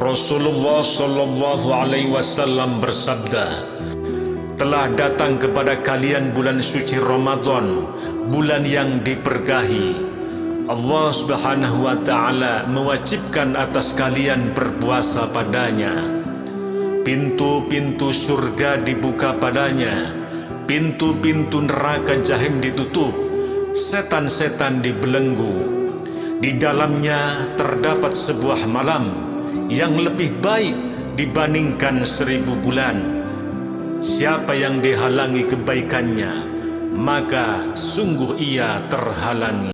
Rasulullah Shallallahu Alaihi Wasallam bersabda, telah datang kepada kalian bulan suci Ramadan, bulan yang diberkahi. Allah Subhanahu wa taala mewajibkan atas kalian berpuasa padanya. Pintu-pintu surga dibuka padanya, pintu-pintu neraka jahim ditutup, setan-setan dibelenggu. Di dalamnya terdapat sebuah malam yang lebih baik dibandingkan seribu bulan Siapa yang dihalangi kebaikannya, maka sungguh ia terhalangi.